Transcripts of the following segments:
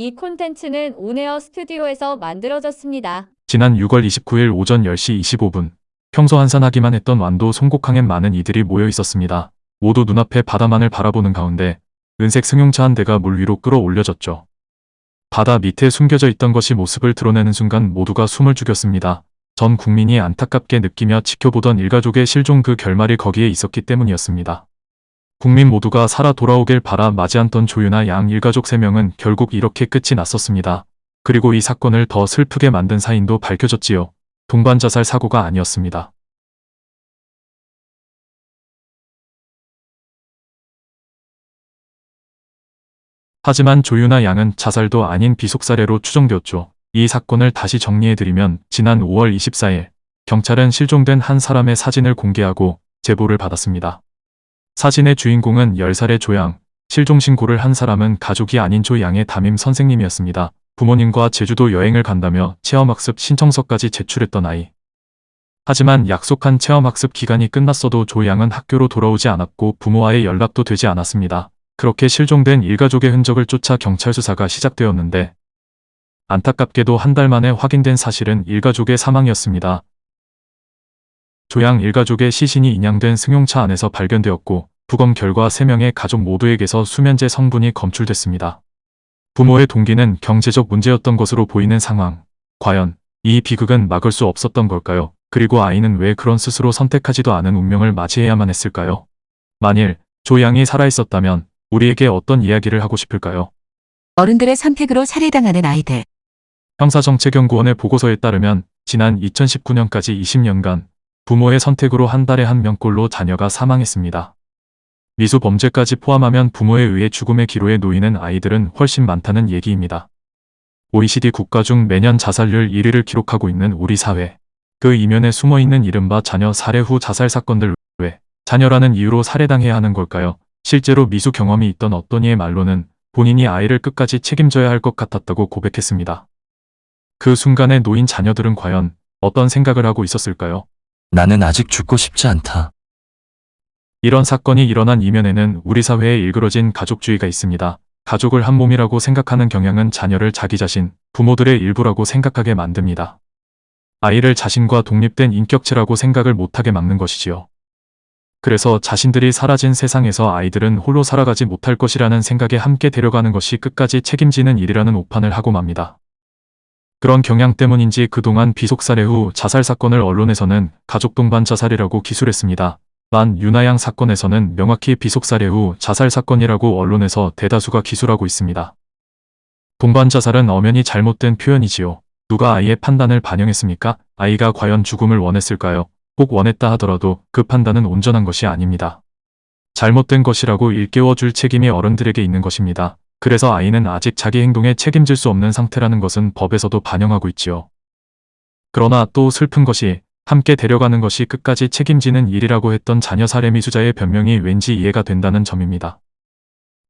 이 콘텐츠는 온에어 스튜디오에서 만들어졌습니다. 지난 6월 29일 오전 10시 25분 평소 한산하기만 했던 완도 송곡항엔 많은 이들이 모여 있었습니다. 모두 눈앞에 바다만을 바라보는 가운데 은색 승용차 한 대가 물 위로 끌어올려졌죠. 바다 밑에 숨겨져 있던 것이 모습을 드러내는 순간 모두가 숨을 죽였습니다. 전 국민이 안타깝게 느끼며 지켜보던 일가족의 실종 그 결말이 거기에 있었기 때문이었습니다. 국민 모두가 살아 돌아오길 바라 맞이 않던 조유나 양 일가족 3명은 결국 이렇게 끝이 났었습니다. 그리고 이 사건을 더 슬프게 만든 사인도 밝혀졌지요. 동반 자살 사고가 아니었습니다. 하지만 조유나 양은 자살도 아닌 비속 사례로 추정되었죠. 이 사건을 다시 정리해드리면 지난 5월 24일 경찰은 실종된 한 사람의 사진을 공개하고 제보를 받았습니다. 사진의 주인공은 10살의 조양, 실종 신고를 한 사람은 가족이 아닌 조양의 담임 선생님이었습니다. 부모님과 제주도 여행을 간다며 체험학습 신청서까지 제출했던 아이. 하지만 약속한 체험학습 기간이 끝났어도 조양은 학교로 돌아오지 않았고 부모와의 연락도 되지 않았습니다. 그렇게 실종된 일가족의 흔적을 쫓아 경찰 수사가 시작되었는데 안타깝게도 한 달 만에 확인된 사실은 일가족의 사망이었습니다. 조양 일가족의 시신이 인양된 승용차 안에서 발견되었고 부검 결과 3명의 가족 모두에게서 수면제 성분이 검출됐습니다. 부모의 동기는 경제적 문제였던 것으로 보이는 상황. 과연 이 비극은 막을 수 없었던 걸까요? 그리고 아이는 왜 그런 스스로 선택하지도 않은 운명을 맞이해야만 했을까요? 만일 조양이 살아있었다면 우리에게 어떤 이야기를 하고 싶을까요? 어른들의 선택으로 살해당하는 아이들. 형사정책연구원의 보고서에 따르면 지난 2019년까지 20년간 부모의 선택으로 한 달에 한 명꼴로 자녀가 사망했습니다. 미수 범죄까지 포함하면 부모에 의해 죽음의 기로에 놓이는 아이들은 훨씬 많다는 얘기입니다. OECD 국가 중 매년 자살률 1위를 기록하고 있는 우리 사회. 그 이면에 숨어있는 이른바 자녀 살해 후 자살 사건들 왜 자녀라는 이유로 살해당해야 하는 걸까요? 실제로 미수 경험이 있던 어떤 이의 말로는 본인이 아이를 끝까지 책임져야 할 것 같았다고 고백했습니다. 그 순간에 놓인 자녀들은 과연 어떤 생각을 하고 있었을까요? 나는 아직 죽고 싶지 않다. 이런 사건이 일어난 이면에는 우리 사회에 일그러진 가족주의가 있습니다. 가족을 한 몸이라고 생각하는 경향은 자녀를 자기 자신, 부모들의 일부라고 생각하게 만듭니다. 아이를 자신과 독립된 인격체라고 생각을 못하게 막는 것이지요. 그래서 자신들이 사라진 세상에서 아이들은 홀로 살아가지 못할 것이라는 생각에 함께 데려가는 것이 끝까지 책임지는 일이라는 오판을 하고 맙니다. 그런 경향 때문인지 그동안 비속살해 후 자살 사건을 언론에서는 가족 동반 자살이라고 기술했습니다. 만 유나양 사건에서는 명확히 비속살해 후 자살 사건이라고 언론에서 대다수가 기술하고 있습니다. 동반 자살은 엄연히 잘못된 표현이지요. 누가 아이의 판단을 반영했습니까? 아이가 과연 죽음을 원했을까요? 꼭 원했다 하더라도 그 판단은 온전한 것이 아닙니다. 잘못된 것이라고 일깨워 줄 책임이 어른들에게 있는 것입니다. 그래서 아이는 아직 자기 행동에 책임질 수 없는 상태라는 것은 법에서도 반영하고 있지요. 그러나 또 슬픈 것이 함께 데려가는 것이 끝까지 책임지는 일이라고 했던 자녀 살해 미수자의 변명이 왠지 이해가 된다는 점입니다.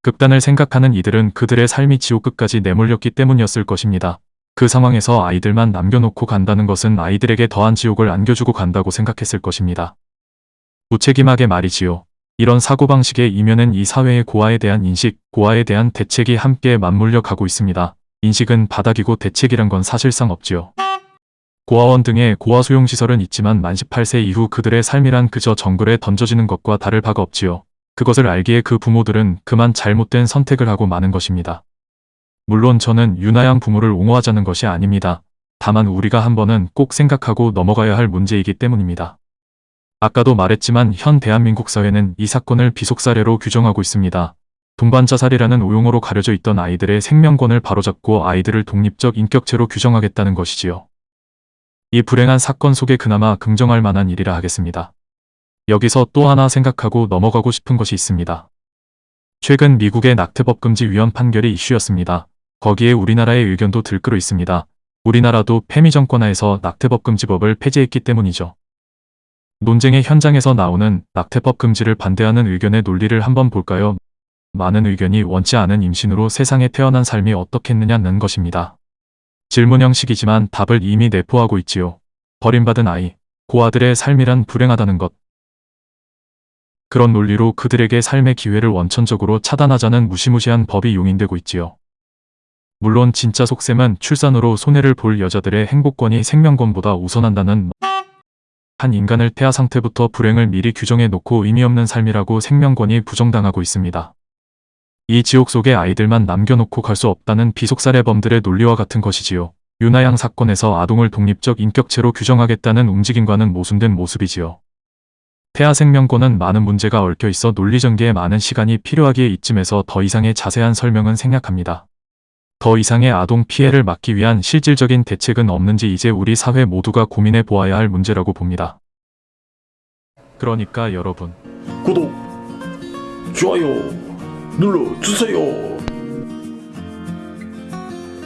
극단을 생각하는 이들은 그들의 삶이 지옥 끝까지 내몰렸기 때문이었을 것입니다. 그 상황에서 아이들만 남겨놓고 간다는 것은 아이들에게 더한 지옥을 안겨주고 간다고 생각했을 것입니다. 무책임하게 말이지요. 이런 사고방식의 이면은 이 사회의 고아에 대한 인식, 고아에 대한 대책이 함께 맞물려 가고 있습니다. 인식은 바닥이고 대책이란 건 사실상 없지요. 고아원 등의 고아 수용시설은 있지만 만 18세 이후 그들의 삶이란 그저 정글에 던져지는 것과 다를 바가 없지요. 그것을 알기에 그 부모들은 그만 잘못된 선택을 하고 마는 것입니다. 물론 저는 유나양 부모를 옹호하자는 것이 아닙니다. 다만 우리가 한 번은 꼭 생각하고 넘어가야 할 문제이기 때문입니다. 아까도 말했지만 현 대한민국 사회는 이 사건을 비속사례로 규정하고 있습니다. 동반자살이라는 오용어로 가려져 있던 아이들의 생명권을 바로잡고 아이들을 독립적 인격체로 규정하겠다는 것이지요. 이 불행한 사건 속에 그나마 긍정할 만한 일이라 하겠습니다. 여기서 또 하나 생각하고 넘어가고 싶은 것이 있습니다. 최근 미국의 낙태법 금지 위헌 판결이 이슈였습니다. 거기에 우리나라의 의견도 들끓어 있습니다. 우리나라도 페미 정권하에서 낙태법 금지법을 폐지했기 때문이죠. 논쟁의 현장에서 나오는 낙태법 금지를 반대하는 의견의 논리를 한번 볼까요? 많은 의견이 원치 않은 임신으로 세상에 태어난 삶이 어떻겠느냐는 것입니다. 질문 형식이지만 답을 이미 내포하고 있지요. 버림받은 아이, 고아들의 삶이란 불행하다는 것. 그런 논리로 그들에게 삶의 기회를 원천적으로 차단하자는 무시무시한 법이 용인되고 있지요. 물론 진짜 속셈은 출산으로 손해를 볼 여자들의 행복권이 생명권보다 우선한다는 한 인간을 태아 상태부터 불행을 미리 규정해 놓고 의미 없는 삶이라고 생명권이 부정당하고 있습니다. 이 지옥 속에 아이들만 남겨놓고 갈 수 없다는 비속살해범들의 논리와 같은 것이지요. 윤아양 사건에서 아동을 독립적 인격체로 규정하겠다는 움직임과는 모순된 모습이지요. 폐하 생명권은 많은 문제가 얽혀 있어 논리 전개에 많은 시간이 필요하기에 이쯤에서 더 이상의 자세한 설명은 생략합니다. 더 이상의 아동 피해를 막기 위한 실질적인 대책은 없는지 이제 우리 사회 모두가 고민해 보아야 할 문제라고 봅니다. 그러니까 여러분, 구독, 좋아요 눌러주세요.